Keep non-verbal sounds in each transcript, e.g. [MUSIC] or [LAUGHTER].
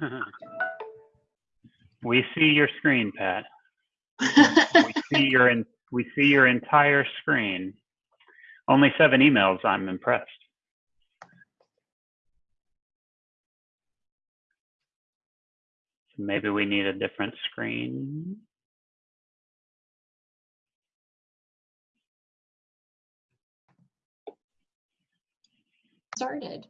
[LAUGHS] we see your screen, Pat. we [LAUGHS] see your in, we see your entire screen. Only seven emails. I'm impressed. So maybe we need a different screen. Started.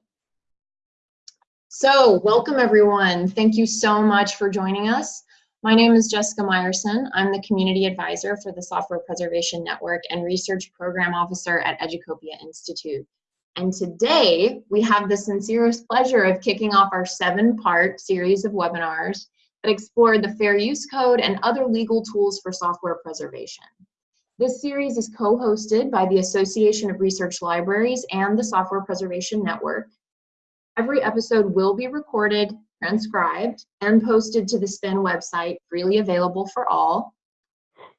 So welcome everyone. Thank you so much for joining us. My name is Jessica Meyerson. I'm the Community Advisor for the Software Preservation Network and Research Program Officer at Educopia Institute. And today we have the sincerest pleasure of kicking off our seven part series of webinars that explore the Fair Use Code and other legal tools for software preservation. This series is co-hosted by the Association of Research Libraries and the Software Preservation Network. Every episode will be recorded, transcribed, and posted to the SPIN website, freely available for all.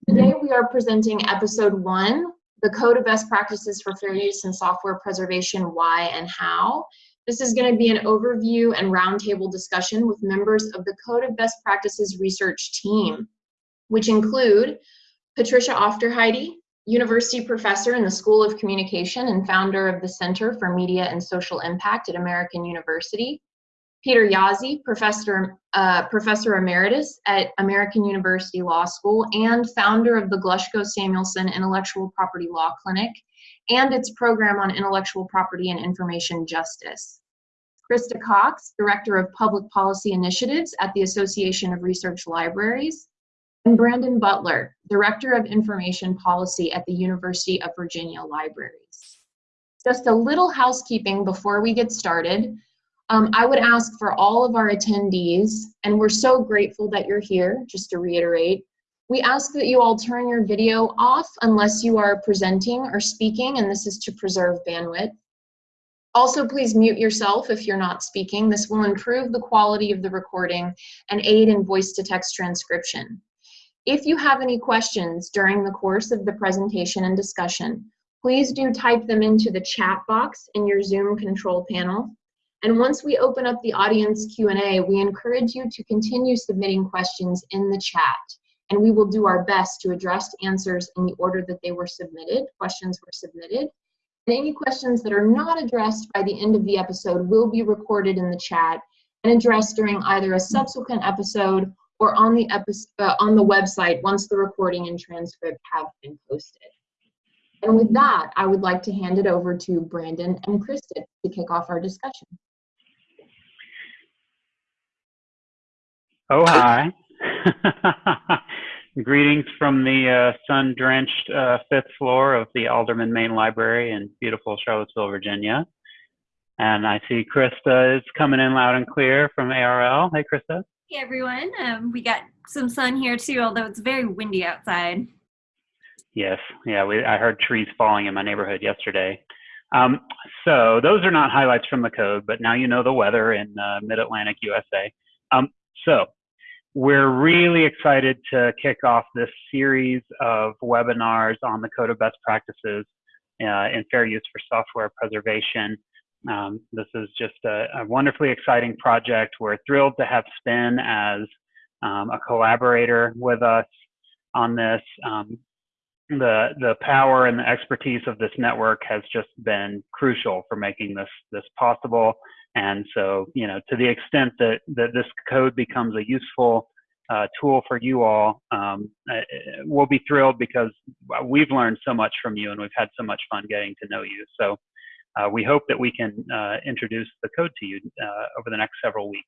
Today we are presenting episode one, the Code of Best Practices for Fair Use and Software Preservation, Why and How. This is going to be an overview and roundtable discussion with members of the Code of Best Practices research team, which include Patricia Aufderheide, university professor in the School of Communication and founder of the Center for Media and Social Impact at American University. Peter Jaszi, professor, uh, professor emeritus at American University Law School and founder of the Glushko Samuelson Intellectual Property Law Clinic and its program on intellectual property and information justice. Krista Cox, Director of Public Policy Initiatives at the Association of Research Libraries, and Brandon Butler, Director of Information Policy at the University of Virginia Libraries. Just a little housekeeping before we get started. Um, I would ask for all of our attendees, and we're so grateful that you're here, just to reiterate, we ask that you all turn your video off unless you are presenting or speaking, and this is to preserve bandwidth. Also, please mute yourself if you're not speaking. This will improve the quality of the recording and aid in voice-to-text transcription. If you have any questions during the course of the presentation and discussion, please do type them into the chat box in your Zoom control panel. And once we open up the audience Q&A, we encourage you to continue submitting questions in the chat. And we will do our best to address answers in the order that they were submitted, questions were submitted. And any questions that are not addressed by the end of the episode will be recorded in the chat and addressed during either a subsequent episode or on the episode, uh, on the website once the recording and transcript have been posted. And with that, I would like to hand it over to Brandon and Kristen to kick off our discussion. Oh, hi. [LAUGHS] Greetings from the uh, sun-drenched uh, fifth floor of the Alderman Main Library in beautiful Charlottesville, Virginia. And I see Krista is coming in loud and clear from ARL. Hey, Krista. Hey everyone, um, we got some sun here too, although it's very windy outside. Yes, yeah, we, I heard trees falling in my neighborhood yesterday. Um, so those are not highlights from the code, but now you know the weather in uh, mid-Atlantic USA. Um, so we're really excited to kick off this series of webinars on the Code of Best Practices uh, in Fair Use for Software Preservation. Um, this is just a, a, wonderfully exciting project. We're thrilled to have Spin as um, a collaborator with us on this. Um, the the power and the expertise of this network has just been crucial for making this this possible. And so, you know, to the extent that that this code becomes a useful uh, tool for you all, um, we'll be thrilled because we've learned so much from you and we've had so much fun getting to know you. So uh, we hope that we can uh, introduce the code to you uh, over the next several weeks.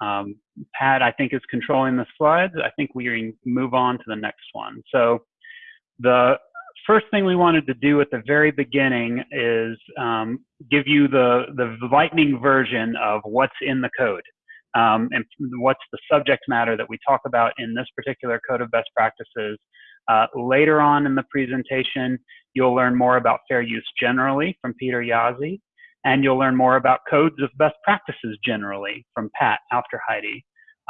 Um, Pat, I think, is controlling the slides. I think we move on to the next one. So the first thing we wanted to do at the very beginning is um, give you the, the lightning version of what's in the code. Um, and what's the subject matter that we talk about in this particular code of best practices. Uh, later on in the presentation, You'll learn more about fair use generally from Peter Jaszi, and you'll learn more about codes of best practices generally from Pat Aufderheide.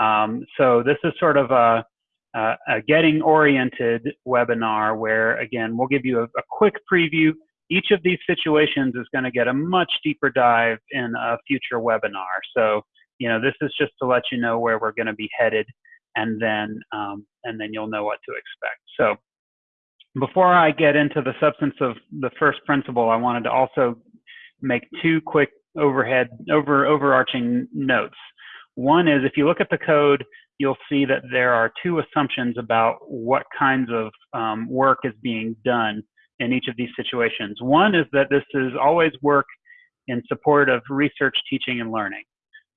Um, so this is sort of a, a, a, getting oriented webinar where, again, we'll give you a, a quick preview. Each of these situations is going to get a much deeper dive in a future webinar. So you know, this is just to let you know where we're going to be headed, and then um, and then you'll know what to expect. So before I get into the substance of the first principle, I wanted to also make two quick overhead over overarching notes. One is if you look at the code, you'll see that there are two assumptions about what kinds of um, work is being done in each of these situations. One is that this is always work in support of research, teaching, and learning.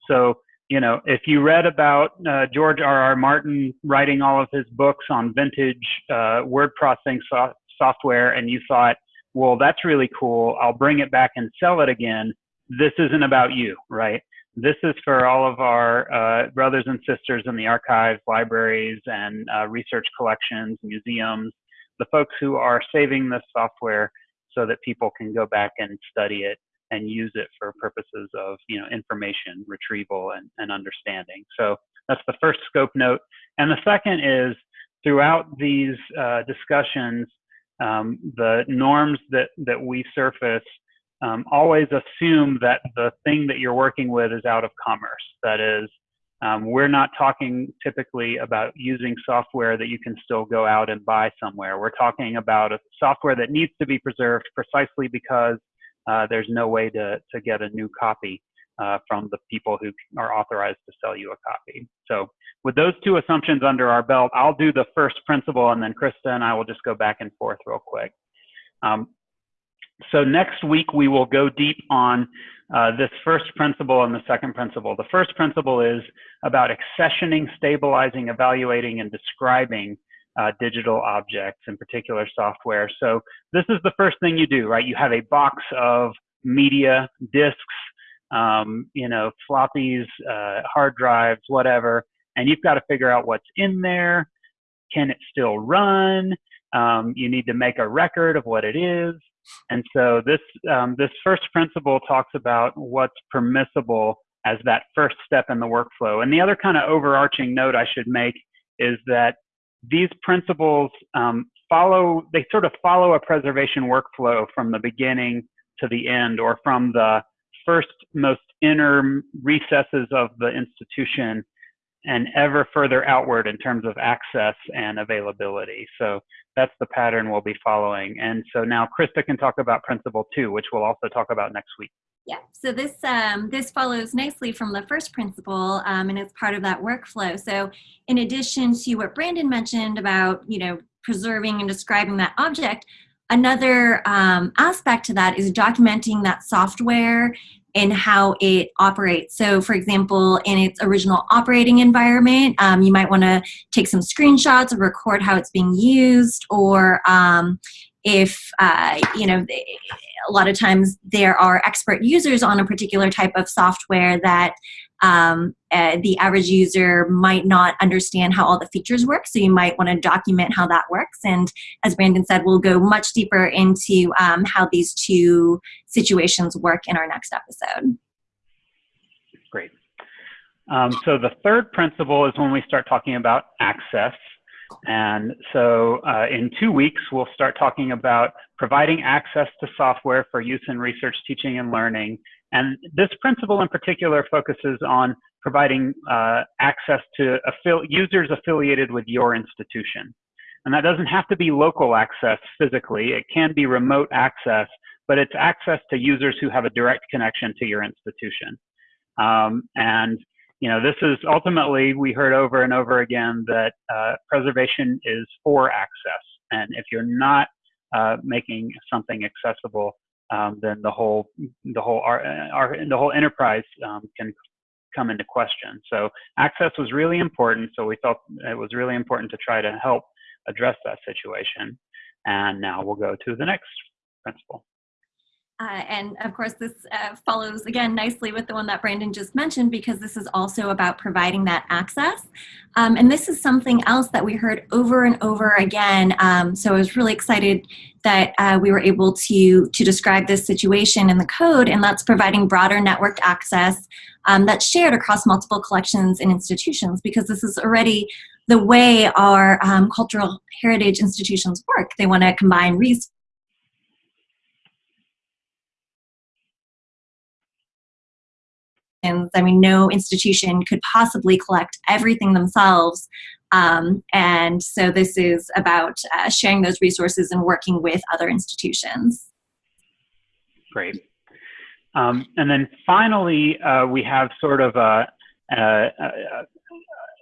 So, you know, if you read about uh, George R. R. Martin writing all of his books on vintage uh, word processing so software and you thought, well, that's really cool, I'll bring it back and sell it again, this isn't about you, right? This is for all of our uh, brothers and sisters in the archives, libraries, and uh, research collections, museums, the folks who are saving this software so that people can go back and study it and use it for purposes of you know information retrieval and, and understanding. So that's the first scope note. And the second is throughout these uh, discussions, um, the norms that, that we surface um, always assume that the thing that you're working with is out of commerce. That is, um, we're not talking typically about using software that you can still go out and buy somewhere. We're talking about a software that needs to be preserved precisely because uh, there's no way to, to get a new copy uh, from the people who are authorized to sell you a copy. So with those two assumptions under our belt, I'll do the first principle and then Krista and I will just go back and forth real quick. Um, so next week we will go deep on uh, this first principle and the second principle. The first principle is about accessioning, stabilizing, evaluating, and describing uh, digital objects, in particular software. So this is the first thing you do, right? You have a box of media, disks, um, you know, floppies, uh, hard drives, whatever, and you've got to figure out what's in there. Can it still run? Um, you need to make a record of what it is. And so this, um, this first principle talks about what's permissible as that first step in the workflow. And the other kind of overarching note I should make is that these principles um, follow, they sort of follow a preservation workflow from the beginning to the end or from the first most inner recesses of the institution and ever further outward in terms of access and availability. So that's the pattern we'll be following. And so now Krista can talk about principle two, which we'll also talk about next week. Yeah, so this um, this follows nicely from the first principle, um, and it's part of that workflow. So, in addition to what Brandon mentioned about you know preserving and describing that object, another um, aspect to that is documenting that software and how it operates. So, for example, in its original operating environment, um, you might want to take some screenshots or record how it's being used, or um, if uh, you know a lot of times there are expert users on a particular type of software that um, uh, the average user might not understand how all the features work. So you might want to document how that works. And as brandon said we'll go much deeper into um, how these two situations work in our next episode. Great. Um, so the third principle is when we start talking about access and so uh, in two weeks, we'll start talking about providing access to software for use in research, teaching, and learning. And this principle in particular focuses on providing uh, access to users affiliated with your institution. And that doesn't have to be local access physically. It can be remote access, but it's access to users who have a direct connection to your institution. Um, and you know, this is ultimately, we heard over and over again that uh, preservation is for access. And if you're not uh, making something accessible, um, then the whole, the whole, our, our, the whole enterprise um, can come into question. So access was really important. So we felt it was really important to try to help address that situation. And now we'll go to the next principle. Uh, and of course, this uh, follows again nicely with the one that Brandon just mentioned because this is also about providing that access. Um, and this is something else that we heard over and over again. Um, so I was really excited that uh, we were able to, to describe this situation in the code, and that's providing broader networked access um, that's shared across multiple collections and institutions because this is already the way our um, cultural heritage institutions work. They want to combine resources I mean, no institution could possibly collect everything themselves. Um, and so this is about uh, sharing those resources and working with other institutions. Great. Um, and then finally, uh, we have sort of a, a, a,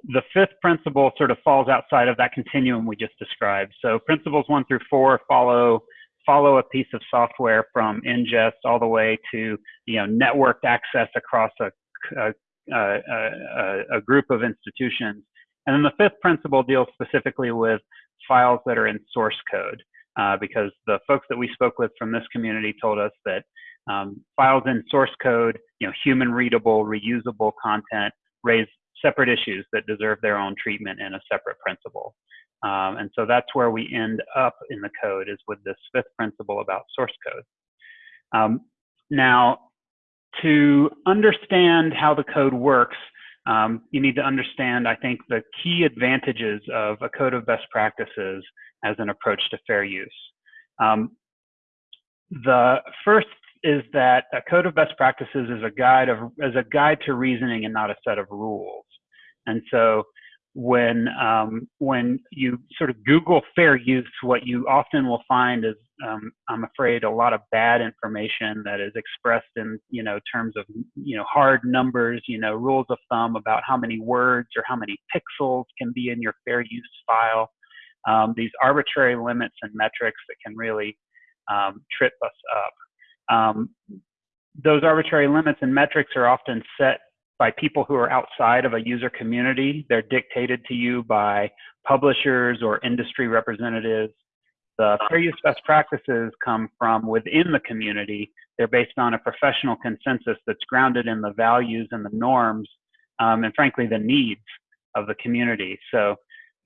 the fifth principle sort of falls outside of that continuum we just described. So principles one through four follow follow a piece of software from ingest all the way to you know networked access across a, a, a, a group of institutions. And then the fifth principle deals specifically with files that are in source code, uh, because the folks that we spoke with from this community told us that um, files in source code, you know, human readable, reusable content raise separate issues that deserve their own treatment in a separate principle. Um, and so that's where we end up in the code is with this fifth principle about source code. Um, now, to understand how the code works, um, you need to understand, I think, the key advantages of a code of best practices as an approach to fair use. Um, the first is that a code of best practices is a guide of as a guide to reasoning and not a set of rules. And so when um, when you sort of Google fair use, what you often will find is, um, I'm afraid, a lot of bad information that is expressed in you know terms of you know hard numbers, you know rules of thumb about how many words or how many pixels can be in your fair use file. Um, these arbitrary limits and metrics that can really um, trip us up. Um, those arbitrary limits and metrics are often set by people who are outside of a user community. They're dictated to you by publishers or industry representatives. The fair use best practices come from within the community. They're based on a professional consensus that's grounded in the values and the norms, um, and frankly, the needs of the community. So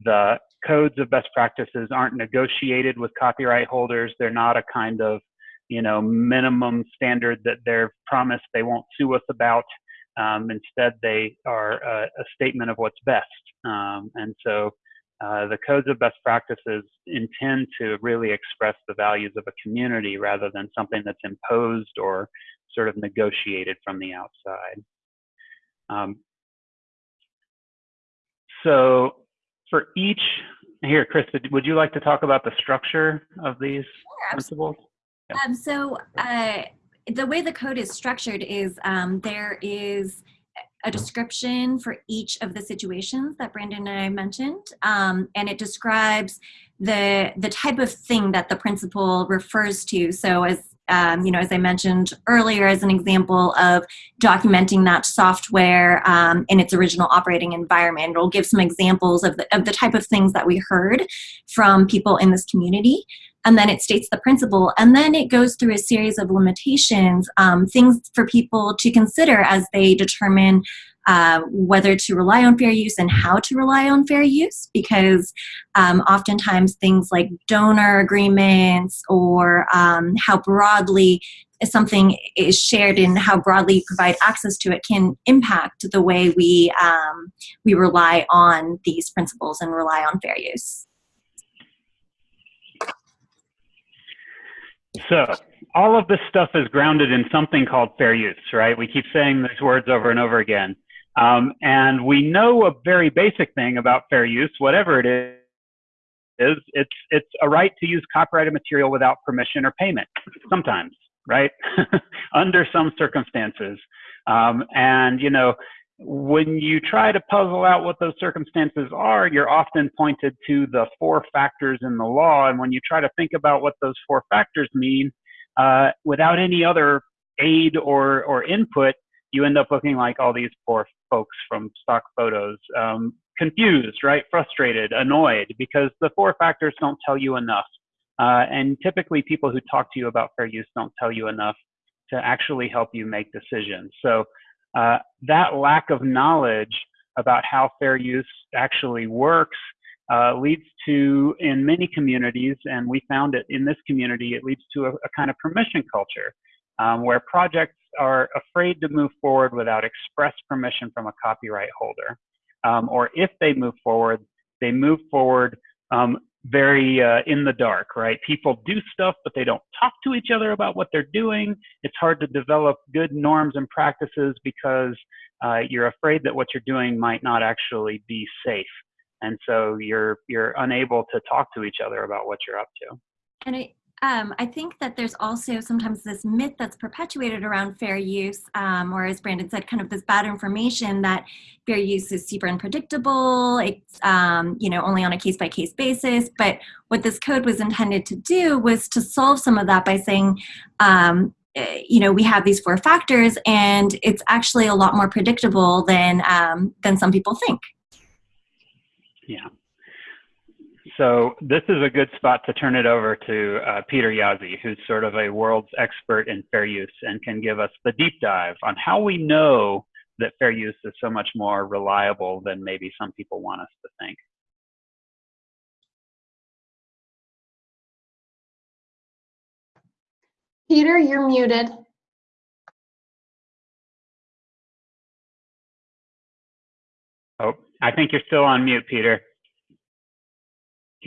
the codes of best practices aren't negotiated with copyright holders. They're not a kind of you know minimum standard that they're promised they won't sue us about um, instead, they are a, a, statement of what's best. Um, and so uh, the codes of best practices intend to really express the values of a community rather than something that's imposed or sort of negotiated from the outside. Um, so for each, here, Chris, would you like to talk about the structure of these sure, principles? Yeah. Um, so uh, the way the code is structured is um, there is a description for each of the situations that Brandon and I mentioned, um, and it describes the the type of thing that the principle refers to. So as um, you know, as I mentioned earlier, as an example of documenting that software um, in its original operating environment. It'll give some examples of the, of the type of things that we heard from people in this community and then it states the principle, and then it goes through a series of limitations, um, things for people to consider as they determine uh, whether to rely on fair use and how to rely on fair use, because um, oftentimes things like donor agreements or um, how broadly something is shared and how broadly you provide access to it can impact the way we um, we rely on these principles and rely on fair use. So all of this stuff is grounded in something called fair use, right? We keep saying these words over and over again. Um, and we know a very basic thing about fair use, whatever it is, is it's, it's a right to use copyrighted material without permission or payment, sometimes, right? [LAUGHS] Under some circumstances. Um, and, you know, when you try to puzzle out what those circumstances are, you're often pointed to the four factors in the law. And when you try to think about what those four factors mean, uh, without any other aid or, or input, you end up looking like all these poor folks from stock photos, um, confused, right? Frustrated, annoyed, because the four factors don't tell you enough. Uh, and typically people who talk to you about fair use don't tell you enough to actually help you make decisions. So uh, that lack of knowledge about how fair use actually works uh, leads to, in many communities, and we found it in this community, it leads to a, a kind of permission culture um, where projects are afraid to move forward without express permission from a copyright holder. Um, or if they move forward, they move forward um, very uh, in the dark, right? People do stuff, but they don't talk to each other about what they're doing. It's hard to develop good norms and practices because uh, you're afraid that what you're doing might not actually be safe, and so you're you're unable to talk to each other about what you're up to. And I, um, I think that there's also sometimes this myth that's perpetuated around fair use, um, or as Brandon said, kind of this bad information that fair use is super unpredictable. It's um, you know only on a case by case basis. But what this code was intended to do was to solve some of that by saying, um, eh, you know, we have these four factors, and it's actually a lot more predictable than um, than some people think. Yeah. So this is a good spot to turn it over to uh, Peter Jaszi, who's sort of a world's expert in fair use and can give us the deep dive on how we know that fair use is so much more reliable than maybe some people want us to think. Peter, you're muted. Oh, I think you're still on mute, Peter.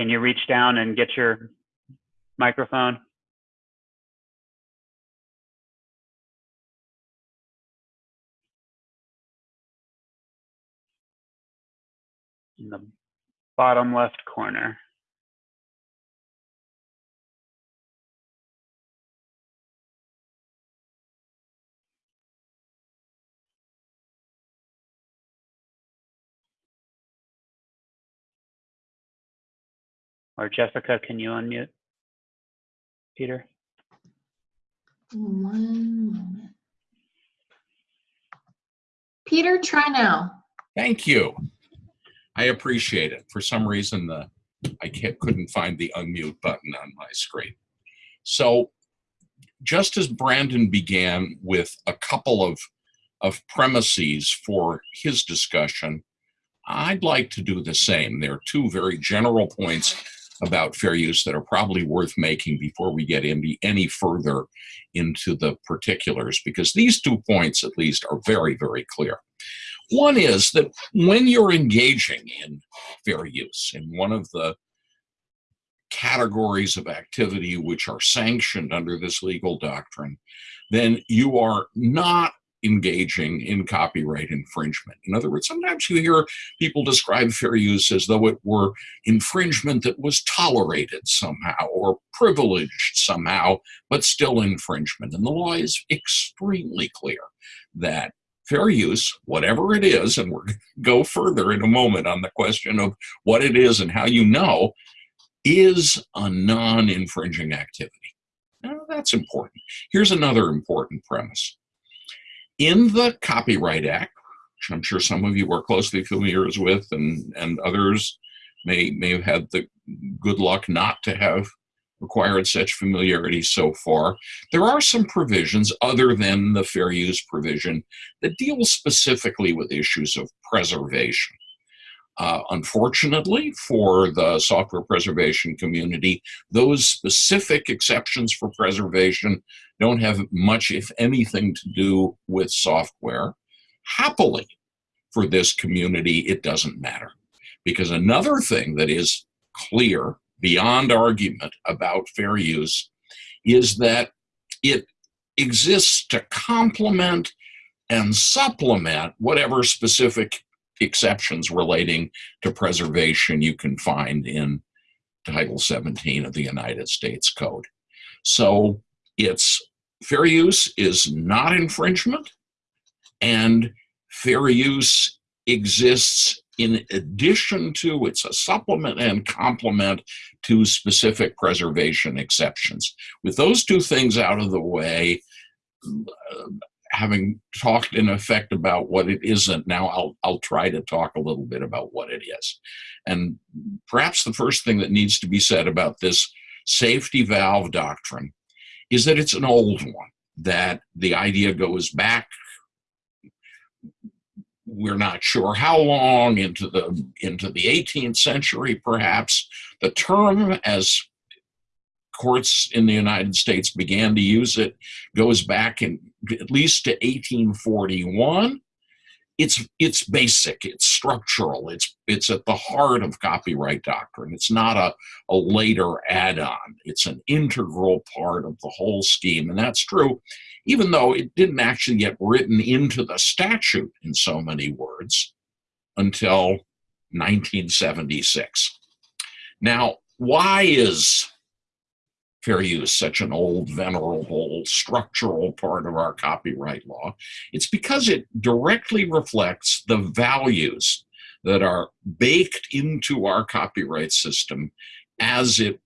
Can you reach down and get your microphone? In the bottom left corner. Or Jessica, can you unmute? Peter? One moment. Peter, try now. Thank you. I appreciate it. For some reason, the I can't, couldn't find the unmute button on my screen. So just as Brandon began with a couple of, of premises for his discussion, I'd like to do the same. There are two very general points about fair use that are probably worth making before we get any, any further into the particulars, because these two points, at least, are very, very clear. One is that when you're engaging in fair use, in one of the categories of activity which are sanctioned under this legal doctrine, then you are not engaging in copyright infringement. In other words, sometimes you hear people describe fair use as though it were infringement that was tolerated somehow or privileged somehow, but still infringement. And the law is extremely clear that fair use, whatever it is, and to go further in a moment on the question of what it is and how you know, is a non-infringing activity. Now, that's important. Here's another important premise in the Copyright Act, which I'm sure some of you are closely familiar with, and, and others may, may have had the good luck not to have required such familiarity so far, there are some provisions other than the fair use provision that deal specifically with issues of preservation. Uh, unfortunately, for the software preservation community, those specific exceptions for preservation don't have much, if anything, to do with software. Happily, for this community, it doesn't matter. Because another thing that is clear beyond argument about fair use is that it exists to complement and supplement whatever specific exceptions relating to preservation you can find in Title 17 of the United States Code. So it's fair use is not infringement and fair use exists in addition to, it's a supplement and complement to specific preservation exceptions. With those two things out of the way, having talked in effect about what it isn't, now I'll, I'll try to talk a little bit about what it is. And perhaps the first thing that needs to be said about this safety valve doctrine is that it's an old one, that the idea goes back we're not sure how long into the into the 18th century perhaps the term as courts in the United States began to use it goes back in at least to 1841. It's, it's basic, it's structural. It's it's at the heart of copyright doctrine. It's not a, a later add-on. It's an integral part of the whole scheme. And that's true, even though it didn't actually get written into the statute in so many words until 1976. Now, why is fair use such an old, venerable, structural part of our copyright law? It's because it directly reflects the values that are baked into our copyright system as it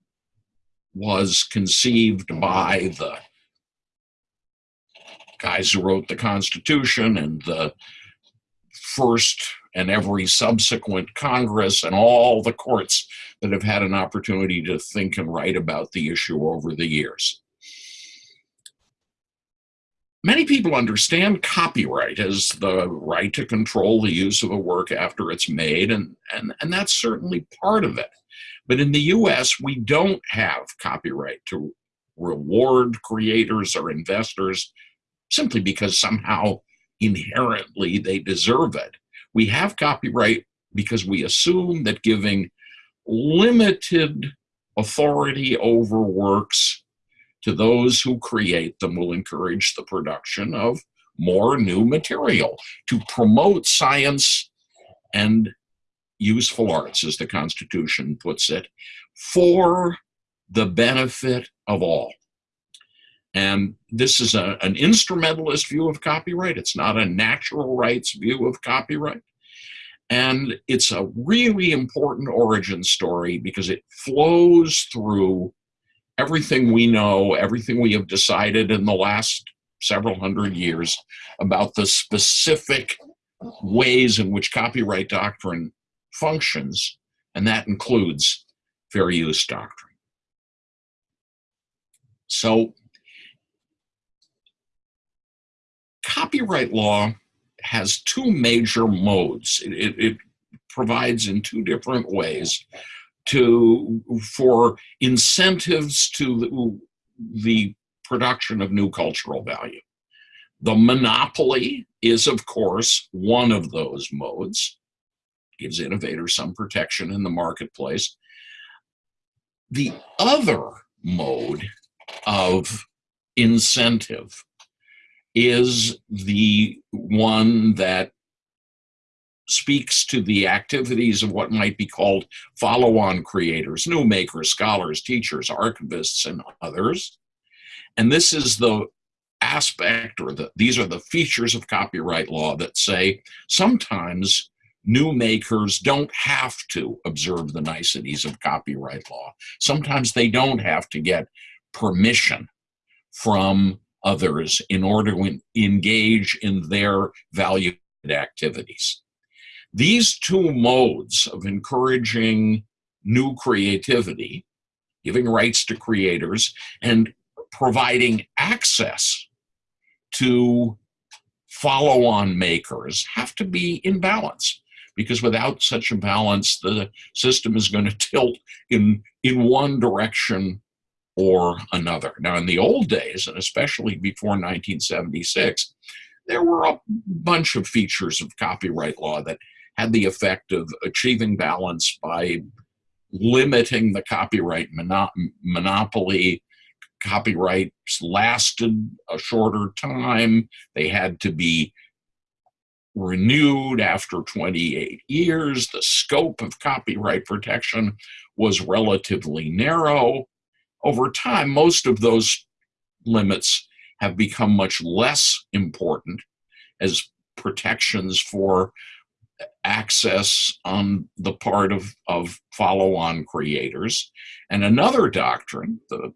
was conceived by the guys who wrote the Constitution and the first and every subsequent Congress and all the courts that have had an opportunity to think and write about the issue over the years. Many people understand copyright as the right to control the use of a work after it's made, and, and, and that's certainly part of it. But in the US, we don't have copyright to reward creators or investors simply because somehow inherently they deserve it. We have copyright because we assume that giving limited authority over works to those who create them will encourage the production of more new material to promote science and useful arts, as the Constitution puts it, for the benefit of all. And this is a, an instrumentalist view of copyright. It's not a natural rights view of copyright. And it's a really important origin story because it flows through everything we know, everything we have decided in the last several hundred years about the specific ways in which copyright doctrine functions, and that includes fair use doctrine. So copyright law has two major modes. It, it, it, provides in two different ways to for incentives to the, the production of new cultural value. The monopoly is, of course, one of those modes. Gives innovators some protection in the marketplace. The other mode of incentive is the one that speaks to the activities of what might be called follow-on creators, new makers, scholars, teachers, archivists, and others. And this is the aspect or the, these are the features of copyright law that say sometimes new makers don't have to observe the niceties of copyright law. Sometimes they don't have to get permission from others in order to engage in their valued activities. These two modes of encouraging new creativity, giving rights to creators, and providing access to follow-on makers have to be in balance because without such a balance, the system is going [LAUGHS] to tilt in, in one direction or another. Now, in the old days, and especially before 1976, there were a bunch of features of copyright law that had the effect of achieving balance by limiting the copyright mono monopoly. Copyrights lasted a shorter time. They had to be renewed after 28 years. The scope of copyright protection was relatively narrow over time, most of those limits have become much less important as protections for access on the part of, of follow-on creators. And another doctrine, the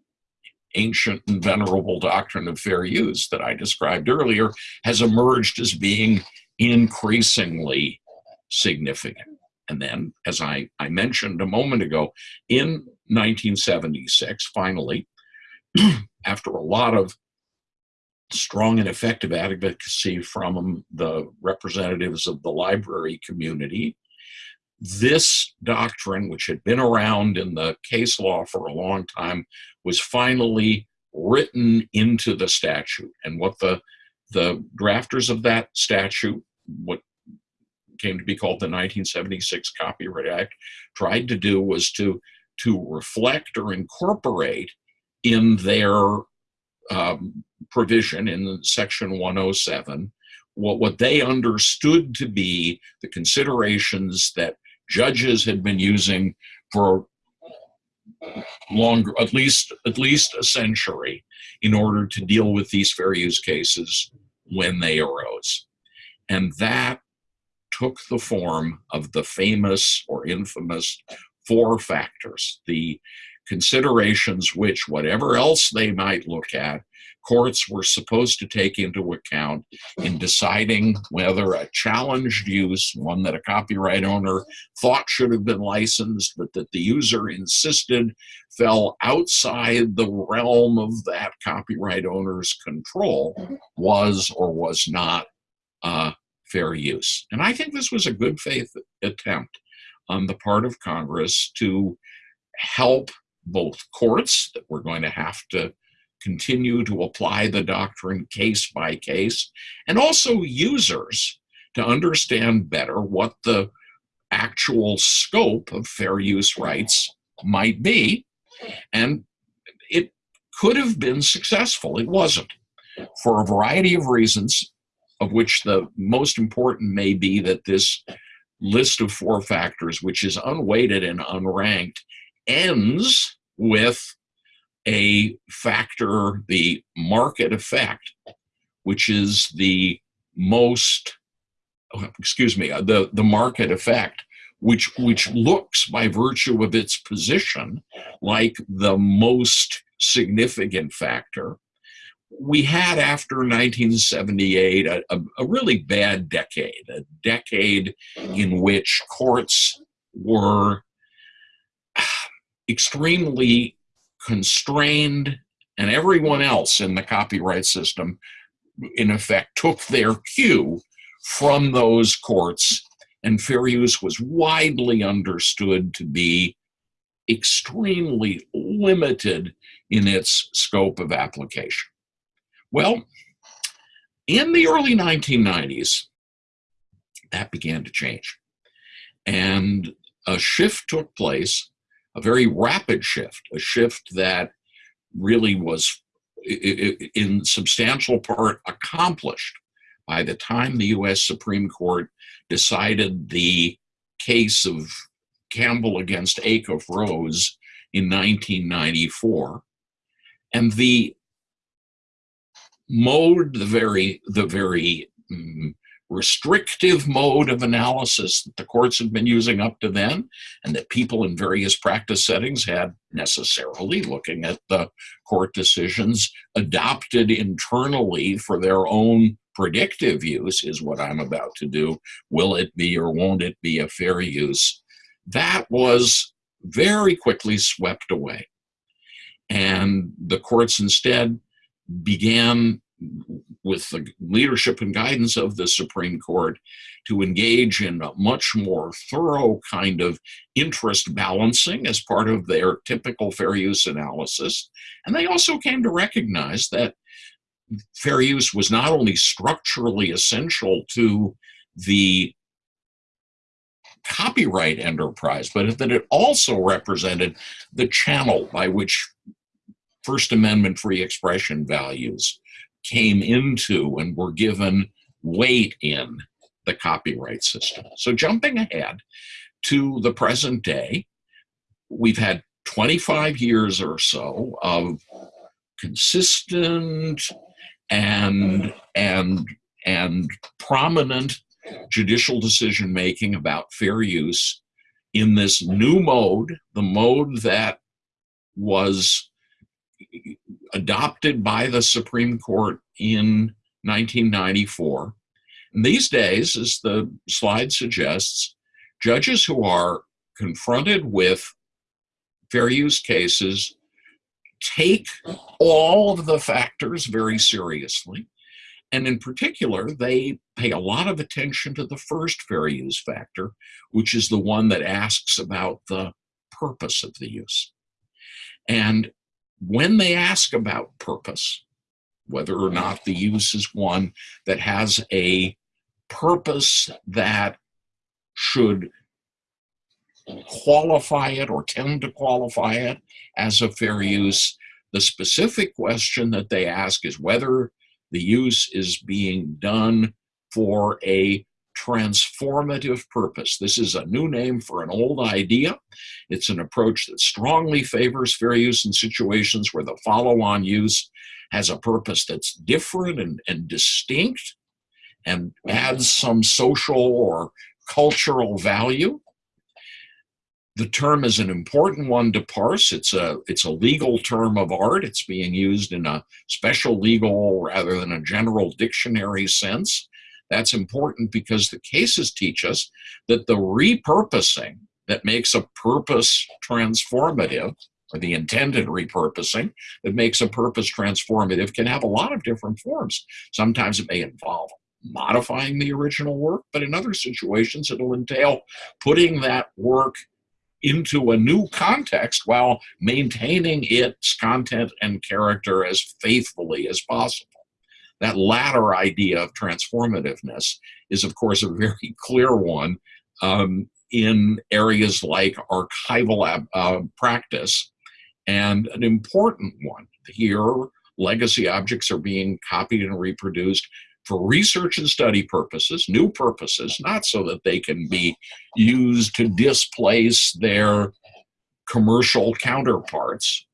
ancient and venerable doctrine of fair use that I described earlier, has emerged as being increasingly significant. And then, as I, I mentioned a moment ago, in 1976, finally, [CLEARS THROAT] after a lot of strong and effective advocacy from the representatives of the library community, this doctrine, which had been around in the case law for a long time, was finally written into the statute. And what the, the drafters of that statute, what came to be called the 1976 Copyright Act, tried to do was to, to reflect or incorporate in their um, provision in section 107 what, what they understood to be the considerations that judges had been using for longer, at least at least a century, in order to deal with these fair use cases when they arose. And that took the form of the famous or infamous four factors, the considerations which, whatever else they might look at, courts were supposed to take into account in deciding whether a challenged use, one that a copyright owner thought should have been licensed, but that the user insisted fell outside the realm of that copyright owner's control, was or was not uh, fair use. And I think this was a good faith attempt on the part of Congress to help both courts that we're going to have to continue to apply the doctrine case by case, and also users to understand better what the actual scope of fair use rights might be. And it could have been successful. It wasn't. For a variety of reasons, of which the most important may be that this list of four factors, which is unweighted and unranked, ends with a factor, the market effect, which is the most, oh, excuse me, uh, the, the market effect, which, which looks by virtue of its position like the most significant factor. We had after 1978 a, a, a really bad decade, a decade in which courts were [SIGHS] extremely constrained and everyone else in the copyright system in effect took their cue from those courts and fair use was widely understood to be extremely limited in its scope of application. Well, in the early 1990s, that began to change. And a shift took place a very rapid shift, a shift that really was in substantial part accomplished by the time the US Supreme Court decided the case of Campbell against Acuff Rose in 1994. And the mode, the very, the very um, restrictive mode of analysis that the courts had been using up to then, and that people in various practice settings had necessarily looking at the court decisions adopted internally for their own predictive use is what I'm about to do. Will it be or won't it be a fair use? That was very quickly swept away. And the courts instead began with the leadership and guidance of the Supreme Court to engage in a much more thorough kind of interest balancing as part of their typical fair use analysis. And they also came to recognize that fair use was not only structurally essential to the copyright enterprise, but that it also represented the channel by which First Amendment free expression values came into and were given weight in the copyright system. So jumping ahead to the present day, we've had 25 years or so of consistent and and and prominent judicial decision making about fair use in this new mode, the mode that was adopted by the Supreme Court in 1994. And these days, as the slide suggests, judges who are confronted with fair use cases take all of the factors very seriously. And in particular, they pay a lot of attention to the first fair use factor, which is the one that asks about the purpose of the use. And when they ask about purpose, whether or not the use is one that has a purpose that should qualify it or tend to qualify it as a fair use. The specific question that they ask is whether the use is being done for a transformative purpose. This is a new name for an old idea. It's an approach that strongly favors fair use in situations where the follow-on use has a purpose that's different and, and distinct and adds some social or cultural value. The term is an important one to parse. It's a, it's a legal term of art. It's being used in a special legal rather than a general dictionary sense. That's important because the cases teach us that the repurposing that makes a purpose transformative, or the intended repurposing that makes a purpose transformative, can have a lot of different forms. Sometimes it may involve modifying the original work, but in other situations, it'll entail putting that work into a new context while maintaining its content and character as faithfully as possible. That latter idea of transformativeness is, of course, a very [LAUGHS] clear one um, in areas like archival uh, practice and an important one. Here, legacy objects are being copied and reproduced for research and study purposes, new purposes, not so that they can be used to displace their commercial counterparts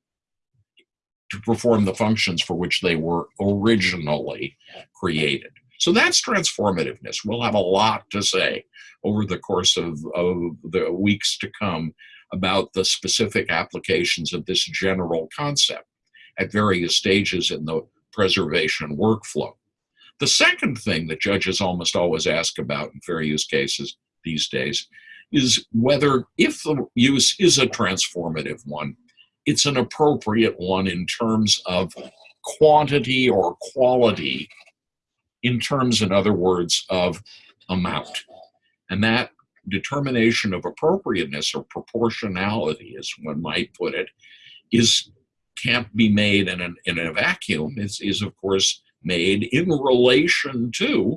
to perform the functions for which they were originally created. So that's transformativeness. We'll have a lot to say over the course of, of the weeks to come about the specific applications of this general concept at various stages in the preservation workflow. The second thing that judges almost always ask about in fair use cases these days is whether, if the use is a transformative one, it's an appropriate one in terms of quantity or quality, in terms, in other words, of amount. And that determination of appropriateness or proportionality, as one might put it, is can't be made in, an, in a vacuum. It's, is, of course, made in relation to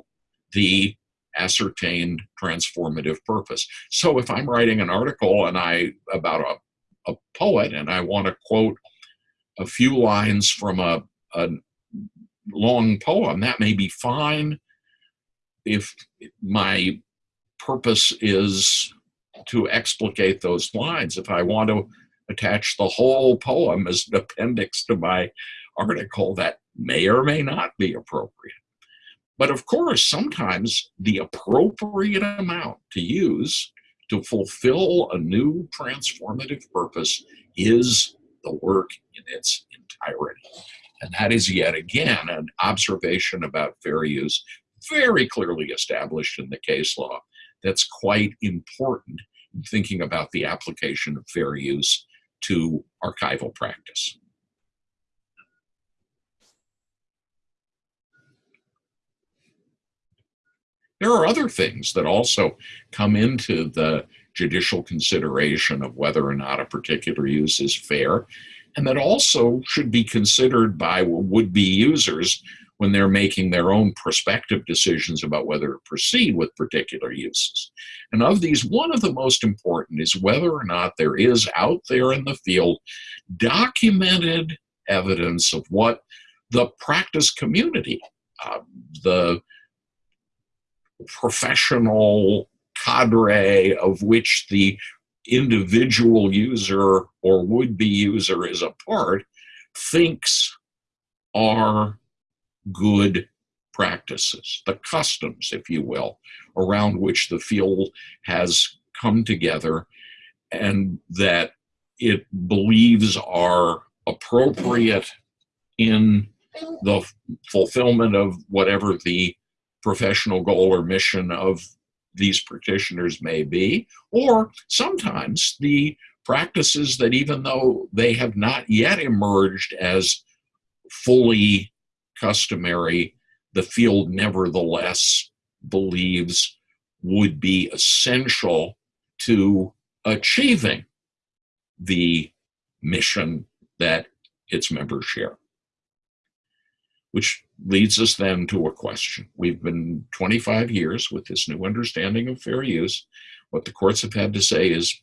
the ascertained transformative purpose. So if I'm writing an article and I about a, a poet and I want to quote a few lines from a, a long poem, that may be fine if my purpose is to explicate those lines. If I want to attach the whole poem as an appendix to my article, that may or may not be appropriate. But of course, sometimes the appropriate amount to use to fulfill a new transformative purpose is the work in its entirety. And that is yet again an observation about fair use, very clearly established in the case law, that's quite important in thinking about the application of fair use to archival practice. There are other things that also come into the judicial consideration of whether or not a particular use is fair, and that also should be considered by would-be users when they're making their own prospective decisions about whether to proceed with particular uses. And of these, one of the most important is whether or not there is out there in the field documented evidence of what the practice community, uh, the professional cadre of which the individual user or would-be user is a part thinks are good practices, the customs, if you will, around which the field has come together and that it believes are appropriate in the fulfillment of whatever the professional goal or mission of these practitioners may be, or sometimes the practices that even though they have not yet emerged as fully customary, the field nevertheless believes would be essential to achieving the mission that its members share. Which leads us then to a question. We've been 25 years with this new understanding of fair use. What the courts have had to say is,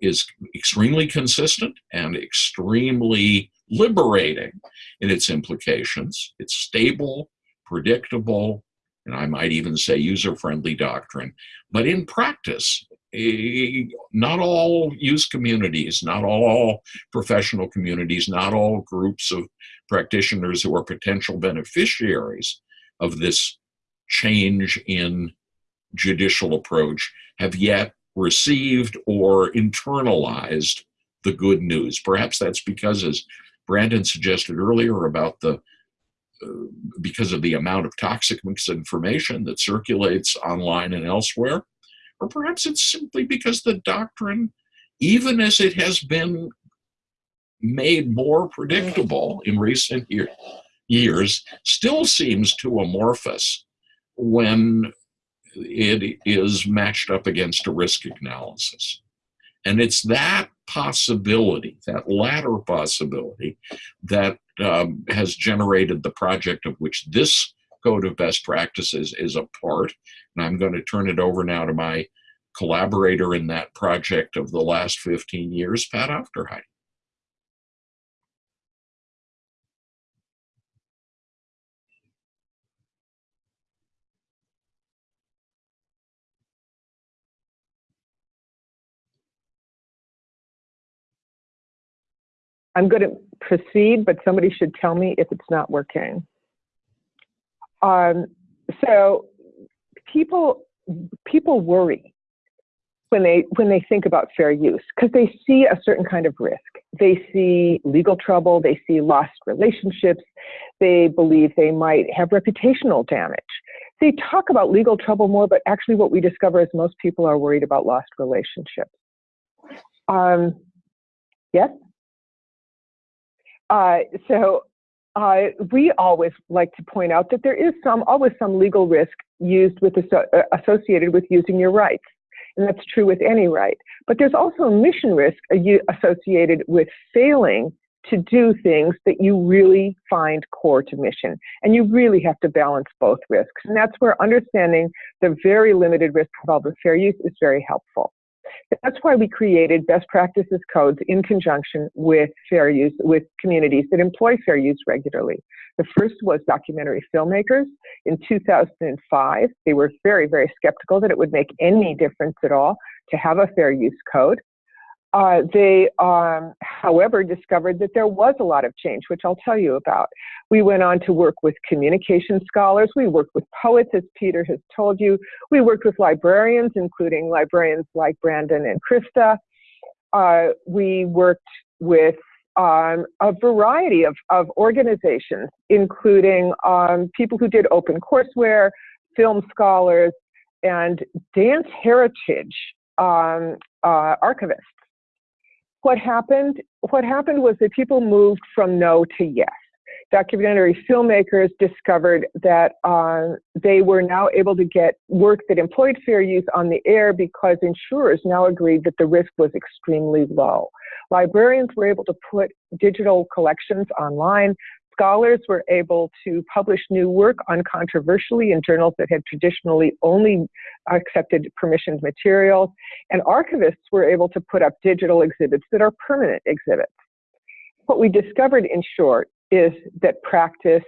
is extremely consistent and extremely liberating in its implications. It's stable, predictable, and I might even say user-friendly doctrine. But in practice, not all use communities, not all professional communities, not all groups of practitioners who are potential beneficiaries of this change in judicial approach have yet received or internalized the good news. Perhaps that's because, as Brandon suggested earlier about the uh, because of the amount of toxic misinformation that circulates online and elsewhere, or perhaps it's simply because the doctrine, even as it has been made more predictable in recent year, years, still seems too amorphous when it is matched up against a risk analysis. And it's that possibility, that latter possibility, that um, has generated the project of which this code of best practices is a part. And I'm going to turn it over now to my collaborator in that project of the last 15 years, Pat Aufderheide. I'm going to proceed, but somebody should tell me if it's not working. Um, so people people worry when they when they think about fair use because they see a certain kind of risk. They see legal trouble, they see lost relationships, they believe they might have reputational damage. They talk about legal trouble more, but actually what we discover is most people are worried about lost relationships. Um, yes? Uh, so uh, we always like to point out that there is some always some legal risk used with uh, associated with using your rights, and that's true with any right. But there's also a mission risk associated with failing to do things that you really find core to mission, and you really have to balance both risks. And that's where understanding the very limited risk involved with fair use is very helpful. That's why we created best practices codes in conjunction with fair use, with communities that employ fair use regularly. The first was documentary filmmakers in 2005. They were very, very skeptical that it would make any difference at all to have a fair use code. Uh, they, um, however, discovered that there was a lot of change, which I'll tell you about. We went on to work with communication scholars. We worked with poets, as Peter has told you. We worked with librarians, including librarians like Brandon and Krista. Uh, we worked with um, a variety of, of organizations, including um, people who did open courseware, film scholars, and dance heritage um, uh, archivists what happened what happened was that people moved from no to yes documentary filmmakers discovered that uh, they were now able to get work that employed fair use on the air because insurers now agreed that the risk was extremely low. Librarians were able to put digital collections online scholars were able to publish new work uncontroversially in journals that had traditionally only accepted permissioned materials, and archivists were able to put up digital exhibits that are permanent exhibits. What we discovered, in short, is that practice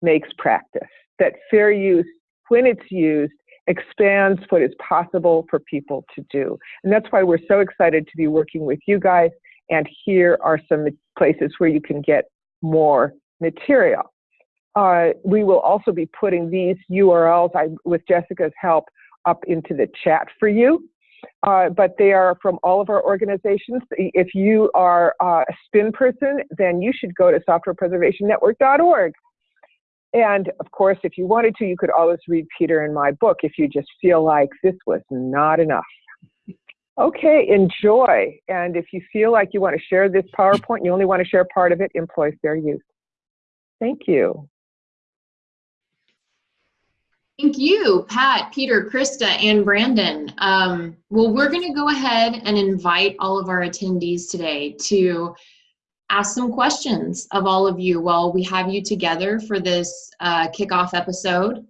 makes practice, that fair use, when it's used, expands what is possible for people to do. And that's why we're so excited to be working with you guys. And here are some places where you can get more material. Uh, we will also be putting these URLs, I, with Jessica's help, up into the chat for you. Uh, but they are from all of our organizations. If you are uh, a SPIN person, then you should go to softwarepreservationnetwork.org. And of course, if you wanted to, you could always read Peter and my book if you just feel like this was not enough. Okay, enjoy. And if you feel like you want to share this PowerPoint, you only want to share part of it, employ fair use. Thank you. Thank you, Pat, Peter, Krista, and Brandon. Um, well, we're going to go ahead and invite all of our attendees today to ask some questions of all of you while we have you together for this uh, kickoff episode.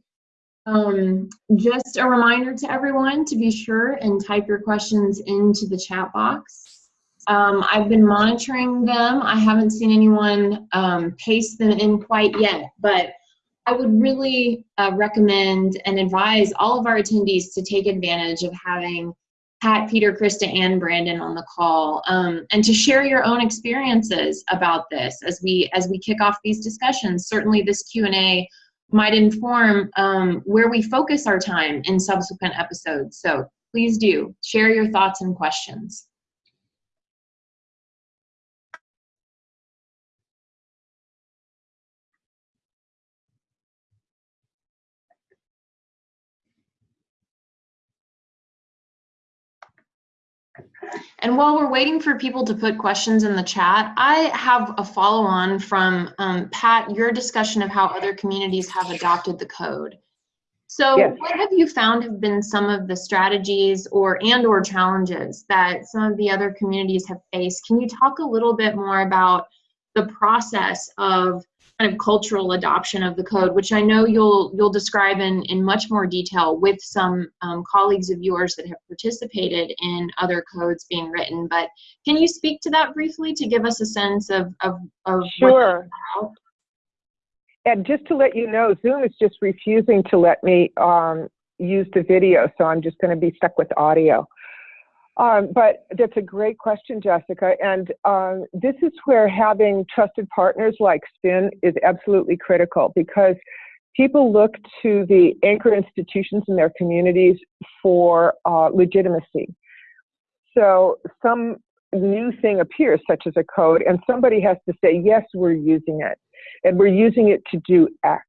Um, just a reminder to everyone to be sure and type your questions into the chat box. Um, I've been monitoring them. I haven't seen anyone um, paste them in quite yet, but I would really uh, recommend and advise all of our attendees to take advantage of having Pat, Peter, Krista, and Brandon on the call, um, and to share your own experiences about this as we as we kick off these discussions. Certainly, this Q and A might inform um, where we focus our time in subsequent episodes. So please do share your thoughts and questions. And while we're waiting for people to put questions in the chat, I have a follow on from um, Pat, your discussion of how other communities have adopted the code. So Yes. what have you found have been some of the strategies or and or challenges that some of the other communities have faced? Can you talk a little bit more about the process of kind of cultural adoption of the code, which I know you'll you'll describe in, in much more detail with some um, colleagues of yours that have participated in other codes being written. But can you speak to that briefly to give us a sense of of, of Sure. And just to let you know, Zoom is just refusing to let me um, use the video, so I'm just going to be stuck with audio. Um, but that's a great question, Jessica. And um, this is where having trusted partners like SPIN is absolutely critical because people look to the anchor institutions in their communities for uh, legitimacy. So some new thing appears, such as a code, and somebody has to say, yes, we're using it, and we're using it to do X.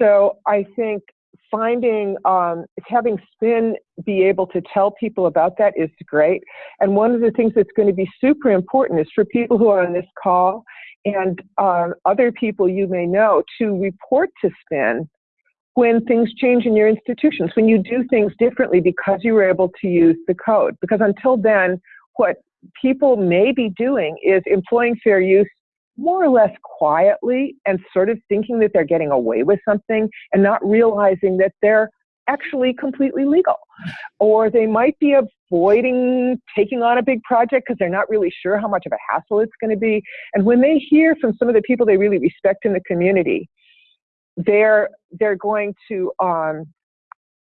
So I think finding um, having SPIN be able to tell people about that is great. And one of the things that's going to be super important is for people who are on this call and um, other people you may know to report to SPIN when things change in your institutions when you do things differently because you were able to use the code. Because until then what people may be doing is employing fair use more or less quietly and sort of thinking that they're getting away with something and not realizing that they're actually completely legal. Or they might be avoiding taking on a big project because they're not really sure how much of a hassle it's going to be. And when they hear from some of the people they really respect in the community, they're they're going to um,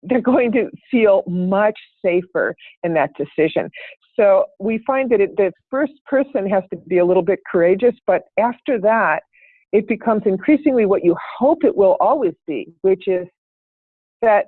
they're going to feel much safer in that decision. So we find that it, the first person has to be a little bit courageous, but after that, it becomes increasingly what you hope it will always be, which is that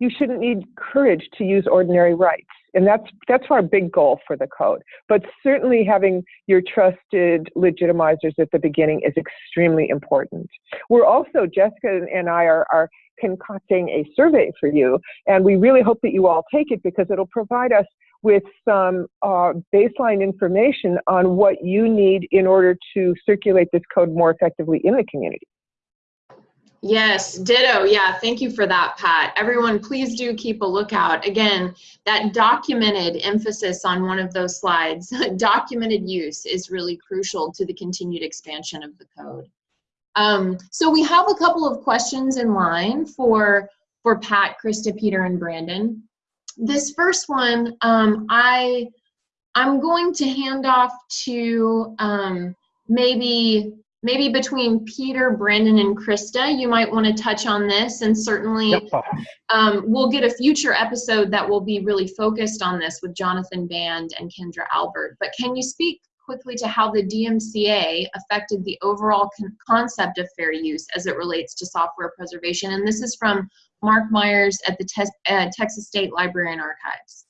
you shouldn't need courage to use ordinary rights. And that's, that's our big goal for the code. But certainly having your trusted legitimizers at the beginning is extremely important. We're also, Jessica and I are, are concocting a survey for you, and we really hope that you all take it because it'll provide us with some uh, baseline information on what you need in order to circulate this code more effectively in the community. Yes, ditto. Yeah, thank you for that, Pat. Everyone, please do keep a lookout. Again, that documented emphasis on one of those slides, [LAUGHS] documented use is really crucial to the continued expansion of the code. Um, so we have a couple of questions in line for, for Pat, Krista, Peter, and Brandon. This first one, um, I, I'm going to hand off to um, maybe maybe between Peter, Brandon, and Krista, you might want to touch on this, and certainly Yep. um, we'll get a future episode that will be really focused on this with Jonathan Band and Kendra Albert. But can you speak quickly to how the DMCA affected the overall con- concept of fair use as it relates to software preservation? And this is from Mark Myers at the Tes- uh, Texas State Library and Archives.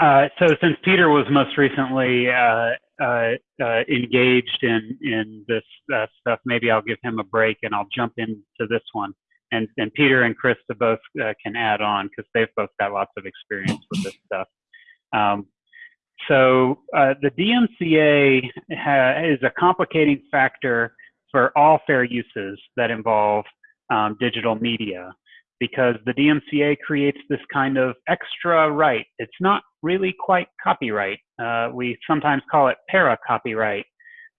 Uh, so since Peter was most recently uh, uh, uh, engaged in in this uh, stuff, maybe I'll give him a break and I'll jump into this one. And and Peter and Krista both can add on because they've both got lots of experience with this stuff. Um, so uh, the DMCA is a complicating factor for all fair uses that involve um, digital media. because the DMCA creates this kind of extra right. It's not really quite copyright. Uh, we sometimes call it para copyright.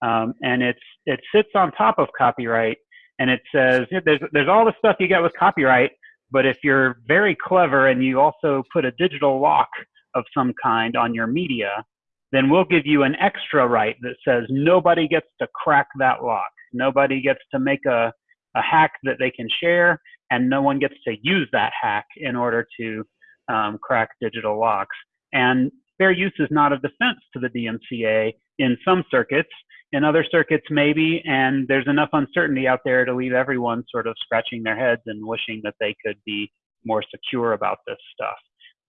Um, and it's, it sits on top of copyright and it says there's, there's all the stuff you get with copyright, but if you're very clever and you also put a digital lock of some kind on your media, then we'll give you an extra right that says nobody gets to crack that lock. Nobody gets to make a, a hack that they can share, and no one gets to use that hack in order to um, crack digital locks. And fair use is not a defense to the DMCA in some circuits. In other circuits, maybe, and there's enough uncertainty out there to leave everyone sort of scratching their heads and wishing that they could be more secure about this stuff.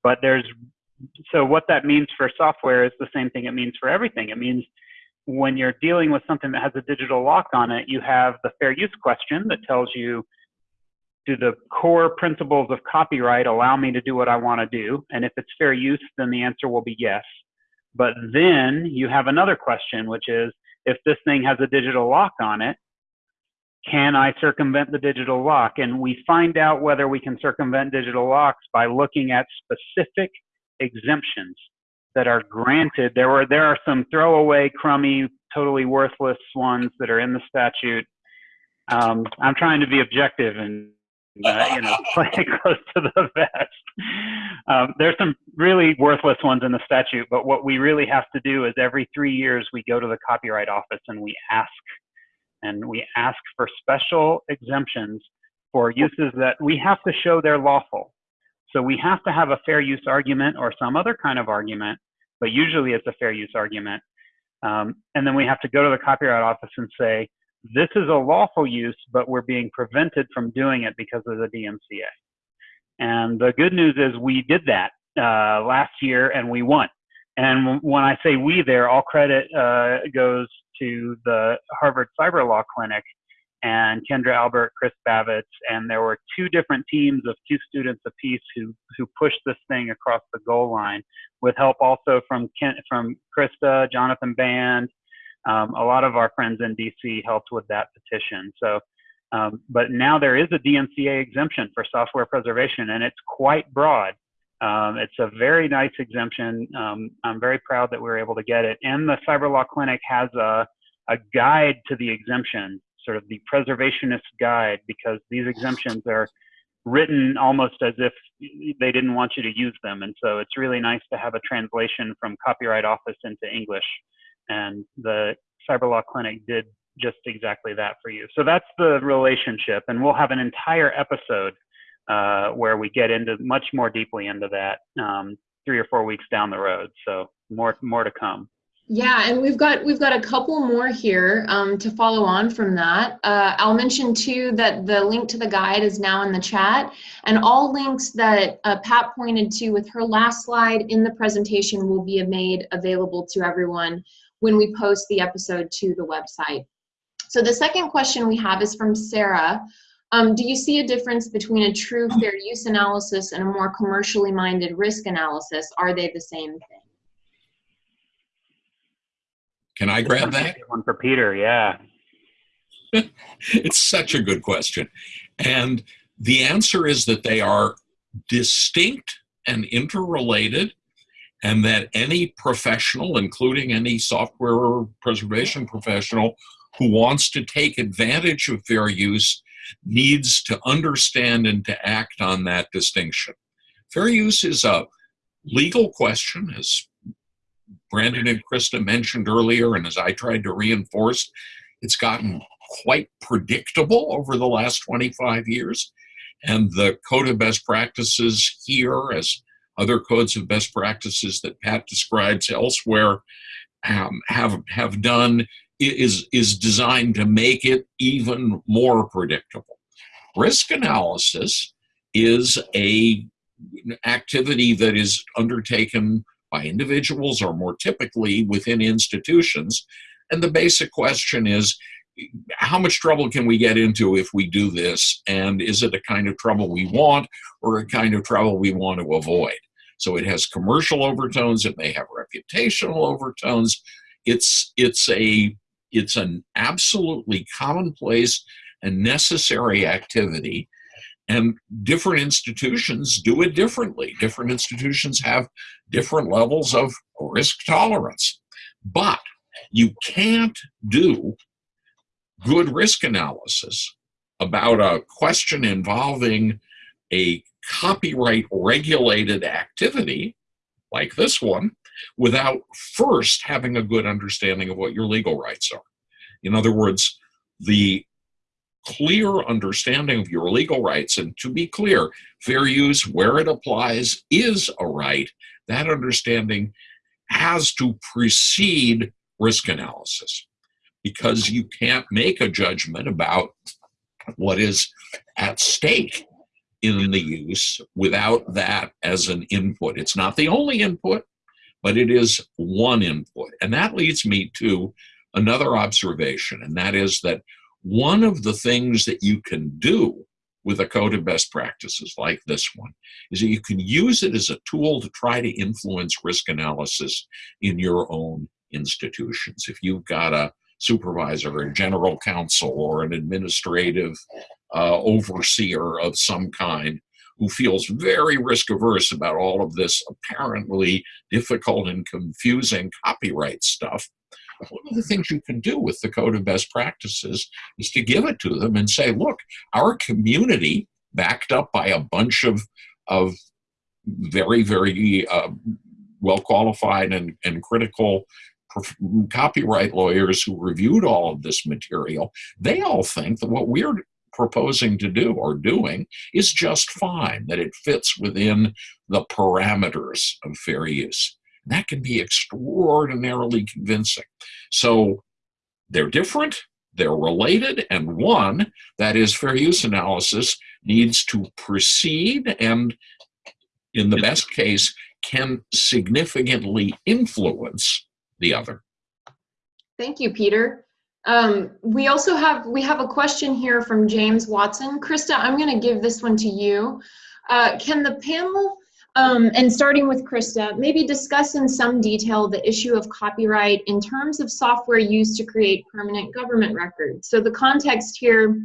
But there's so what that means for software is the same thing it means for everything. It means when you're dealing with something that has a digital lock on it, you have the fair use question that tells you, do the core principles of copyright allow me to do what I want to do? And if it's fair use, then the answer will be yes. But then you have another question, which is, if this thing has a digital lock on it, can I circumvent the digital lock? And we find out whether we can circumvent digital locks by looking at specific exemptions that are granted. There were there are some throwaway, crummy, totally worthless ones that are in the statute. Um, I'm trying to be objective and uh, you know [LAUGHS] play it close to the vest. Um, there's some really worthless ones in the statute, but what we really have to do is every three years we go to the Copyright Office and we ask, and we ask for special exemptions for uses that we have to show they're lawful. So we have to have a fair use argument or some other kind of argument, but usually it's a fair use argument. Um, and then we have to go to the Copyright Office and say, this is a lawful use, but we're being prevented from doing it because of the DMCA. And the good news is we did that uh, last year and we won. And when I say we there, all credit uh, goes to the Harvard Cyber Law Clinic and Kendra Albert, Chris Bavitz, and there were two different teams of two students apiece who who pushed this thing across the goal line, with help also from Ken, from Krista, Jonathan Band, um, a lot of our friends in DC helped with that petition. So, um, but now there is a DMCA exemption for software preservation, and it's quite broad. Um, it's a very nice exemption. Um, I'm very proud that we were able to get it. And the Cyber Law Clinic has a a guide to the exemption sort of the preservationist guide because these exemptions are written almost as if they didn't want you to use them. And so it's really nice to have a translation from Copyright Office into English. And the Cyber Law Clinic did just exactly that for you. So that's the relationship. And we'll have an entire episode uh, where we get into much more deeply into that um, three or four weeks down the road. So more, more to come. Yeah, and we've got we've got a couple more here um, to follow on from that. Uh, I'll mention too that the link to the guide is now in the chat, and all links that uh, Pat pointed to with her last slide in the presentation will be made available to everyone when we post the episode to the website. So the second question we have is from Sarah. Um, do you see a difference between a true fair use analysis and a more commercially minded risk analysis? Are they the same thing? Can I grab that? One for Peter, yeah. [LAUGHS] it's such a good question. And the answer is that they are distinct and interrelated, and that any professional, including any software preservation professional who wants to take advantage of fair use, needs to understand and to act on that distinction. Fair use is a legal question, as Brandon and Krista mentioned earlier, and as I tried to reinforce, it's gotten quite predictable over the last 25 years. And the code of best practices here, as other codes of best practices that Pat describes elsewhere, um, have have done is is designed to make it even more predictable. Risk analysis is a activity that is undertaken by individuals or more typically within institutions. And the basic question is, how much trouble can we get into if we do this? And is it a kind of trouble we want or a kind of trouble we want to avoid? So it has commercial overtones, it may have reputational overtones. It's, it's, a, it's an absolutely commonplace and necessary activity. And different institutions do it differently. Different institutions have different levels of risk tolerance. But you can't do good risk analysis about a question involving a copyright regulated activity like this one without first having a good understanding of what your legal rights are. In other words, the clear understanding of your legal rights, and to be clear, fair use, where it applies, is a right. That understanding has to precede risk analysis because you can't make a judgment about what is at stake in the use without that as an input. It's not the only input, but it is one input. And that leads me to another observation, and that is that one of the things that you can do with a code of best practices like this one is that you can use it as a tool to try to influence risk analysis in your own institutions. If you've got a supervisor, a general counsel, or an administrative uh, overseer of some kind who feels very risk averse about all of this apparently difficult and confusing copyright stuff, one of the things you can do with the code of best practices is to give it to them and say, look, our community, backed up by a bunch of, of very, very uh, well qualified and, and critical copyright lawyers who reviewed all of this material, they all think that what we're proposing to do or doing is just fine, that it fits within the parameters of fair use. That can be extraordinarily convincing. So they're different, they're related, and one, that is fair use analysis, needs to precede and, in the best case, can significantly influence the other. Thank you, Peter. Um, we also have, we have a question here from James Watson. Krista, I'm going to give this one to you. Uh, can the panel, um, and starting with Krista, maybe discuss in some detail the issue of copyright in terms of software used to create permanent government records? So the context here,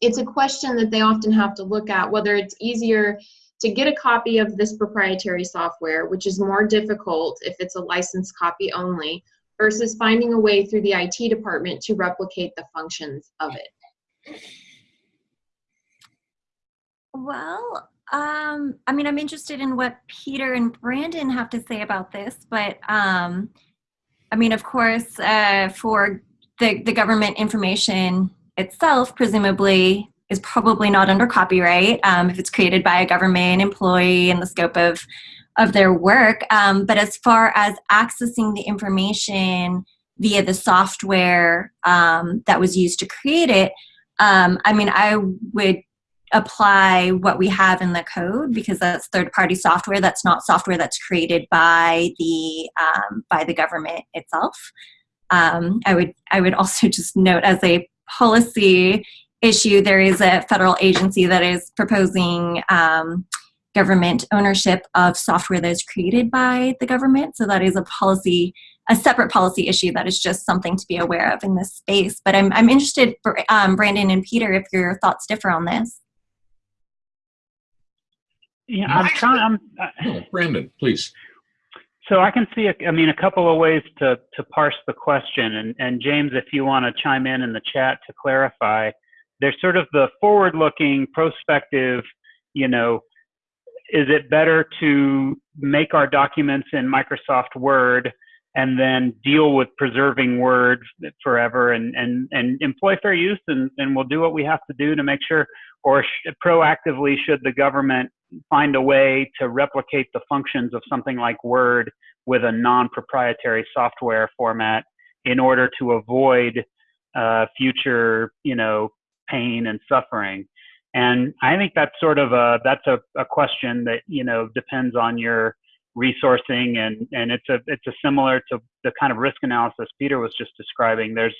it's a question that they often have to look at, whether it's easier to get a copy of this proprietary software, which is more difficult if it's a licensed copy only, versus finding a way through the IT department to replicate the functions of it? Well, um, I mean, I'm interested in what Peter and Brandon have to say about this, but um, I mean, of course, uh, for the, the government information itself, presumably is probably not under copyright um, if it's created by a government employee in the scope of of their work. Um, but as far as accessing the information via the software um, that was used to create it, um, I mean, I would apply what we have in the code because that's third-party software. That's not software that's created by the um, by the government itself. Um, I would I would [LAUGHS] also just note as a policy issue, there is a federal agency that is proposing um, government ownership of software that is created by the government. So that is a policy, a separate policy issue that is just something to be aware of in this space. But I'm, I'm interested, um, Brandon and Peter, if your thoughts differ on this. Yeah, I'm trying. I'm, uh, no, Brandon, please. So I can see, a, I mean, a couple of ways to to parse the question, and and James, if you want to chime in in the chat to clarify, there's sort of the forward-looking, prospective, you know, is it better to make our documents in Microsoft Word and then deal with preserving Word forever and, and, and employ fair use and, and we'll do what we have to do to make sure, or sh proactively should the government find a way to replicate the functions of something like Word with a non-proprietary software format in order to avoid uh, future, you know, pain and suffering. And I think that's sort of a that's a, a question that you know depends on your resourcing and and it's a it's a similar to the kind of risk analysis Peter was just describing. There's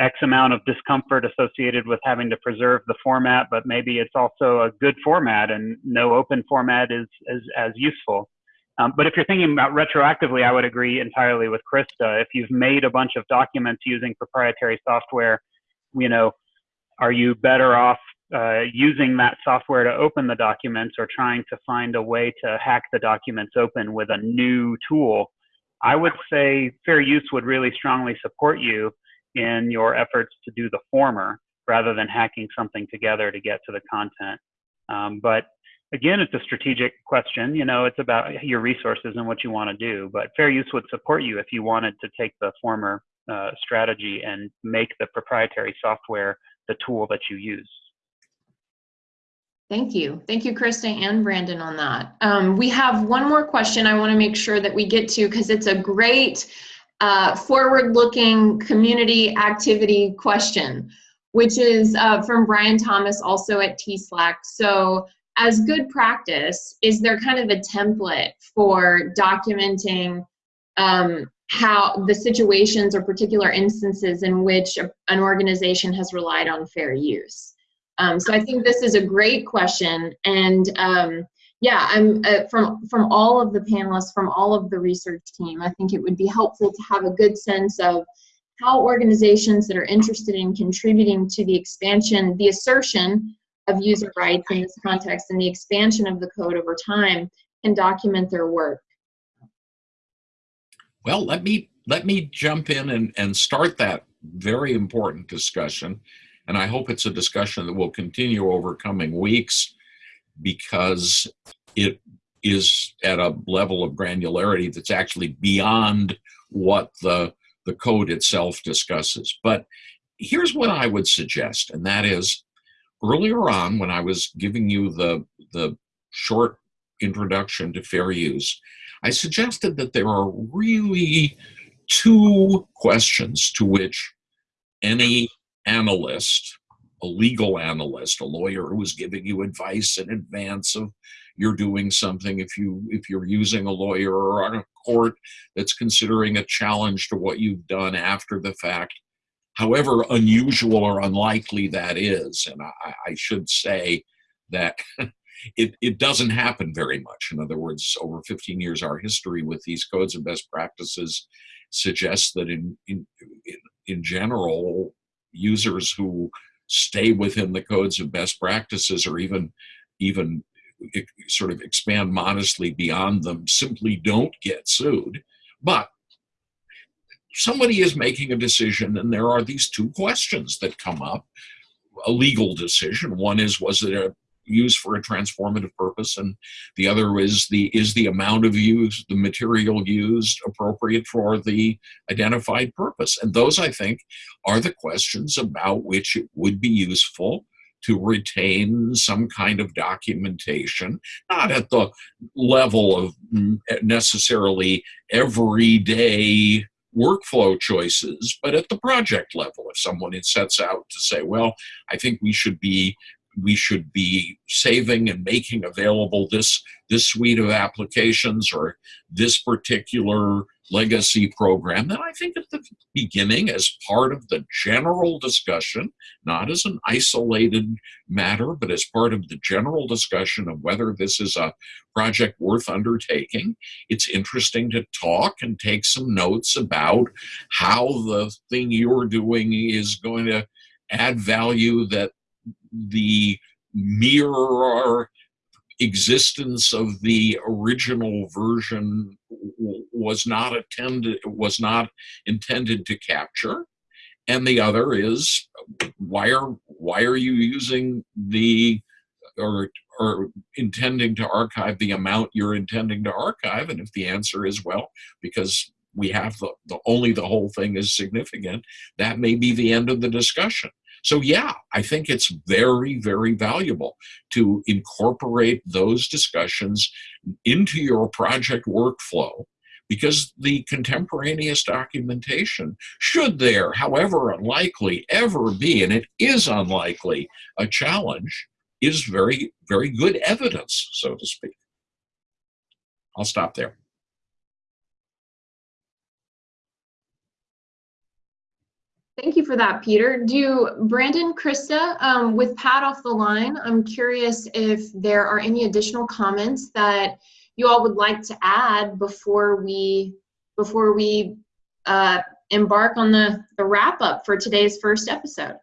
X amount of discomfort associated with having to preserve the format, but maybe it's also a good format and no open format is, as useful. Um, but if you're thinking about retroactively, I would agree entirely with Krista. If you've made a bunch of documents using proprietary software, you know, are you better off uh, using that software to open the documents or trying to find a way to hack the documents open with a new tool, I would say fair use would really strongly support you in your efforts to do the former rather than hacking something together to get to the content. Um, but again, it's a strategic question. You know, it's about your resources and what you want to do. But fair use would support you if you wanted to take the former uh, strategy and make the proprietary software the tool that you use. Thank you. Thank you, Krista and Brandon on that. Um, we have one more question I want to make sure that we get to because it's a great uh, forward-looking community activity question, which is uh, from Brian Thomas also at TSLAC. So as good practice, is there kind of a template for documenting um, how the situations or particular instances in which a, an organization has relied on fair use? Um, so I think this is a great question, and um, yeah, I'm uh, from from all of the panelists, from all of the research team. I think it would be helpful to have a good sense of how organizations that are interested in contributing to the expansion, the assertion of user rights in this context, and the expansion of the code over time, can document their work. Well, let me let me jump in and, and start that very important discussion. And I hope it's a discussion that will continue over coming weeks because it is at a level of granularity that's actually beyond what the, the code itself discusses. But here's what I would suggest, and that is earlier on when I was giving you the, the short introduction to fair use, I suggested that there are really two questions to which any analyst, a legal analyst, a lawyer who is giving you advice in advance of you're doing something, if you if you're using a lawyer or a court that's considering a challenge to what you've done after the fact, however unusual or unlikely that is, and I, I should say that [LAUGHS] it, it doesn't happen very much. In other words, over 15 years, our history with these codes and best practices suggests that in, in, in general, users who stay within the codes of best practices or even even sort of expand modestly beyond them simply don't get sued. But somebody is making a decision and there are these two questions that come up. A legal decision one is was it a used for a transformative purpose and the other is the is the amount of use the material used appropriate for the identified purpose and those i think are the questions about which it would be useful to retain some kind of documentation, not at the level of mm, necessarily everyday workflow choices, but at the project level. If someone sets out to say, well, I think we should be we should be saving and making available this this suite of applications or this particular legacy program. Then i think at the beginning as part of the general discussion not as an isolated matter but as part of the general discussion of whether this is a project worth undertaking it's interesting to talk and take some notes about how the thing you're doing is going to add value that the mere existence of the original version was not attended was not intended to capture. And the other is why are why are you using the or or intending to archive the amount you're intending to archive? And if the answer is well because we have the, the only the whole thing is significant that may be the end of the discussion so yeah, I think it's very, very valuable to incorporate those discussions into your project workflow because the contemporaneous documentation, should there, however unlikely, ever be, and it is unlikely, a challenge, is very, very good evidence, so to speak. I'll stop there. Thank you for that, Peter. Do Brandon, Krista, um, with Pat off the line, I'm curious if there are any additional comments that you all would like to add before we before we uh, embark on the, the wrap up for today's first episode.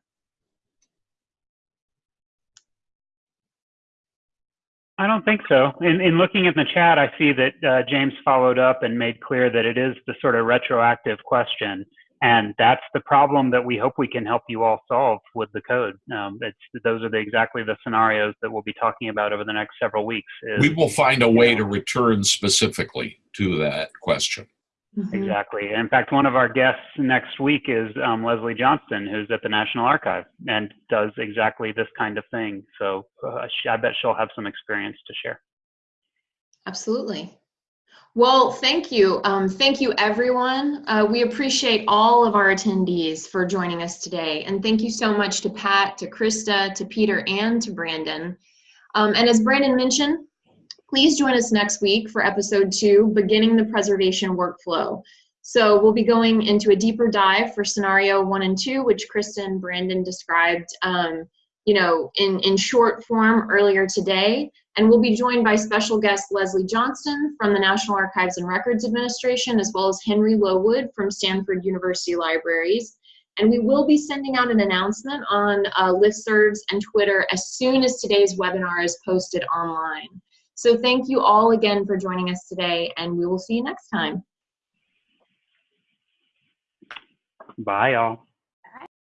I don't think so. In, in looking at the chat, I see that uh, James followed up and made clear that it is the sort of retroactive question. And that's the problem that we hope we can help you all solve with the code. Um, it's, those are the, exactly the scenarios that we'll be talking about over the next several weeks. Is, We will find a way to return specifically to that question. Mhm. Exactly. In fact, one of our guests next week is um, Leslie Johnston, who's at the National Archive and does exactly this kind of thing. So uh, sh- I bet she'll have some experience to share. Absolutely. Well, thank you. Um, thank you, everyone. Uh, we appreciate all of our attendees for joining us today. And thank you so much to Pat, to Krista, to Peter, and to Brandon. Um, and as Brandon mentioned, please join us next week for episode two, Beginning the Preservation Workflow. So we'll be going into a deeper dive for scenario one and two, which Krista and Brandon described, um, you know, in, in short form earlier today. And we'll be joined by special guest Leslie Johnston from the National Archives and Records Administration, as well as Henry Lowood from Stanford University Libraries. And we will be sending out an announcement on uh, listservs and Twitter as soon as today's webinar is posted online. So thank you all again for joining us today, and we will see you next time. Bye, y'all.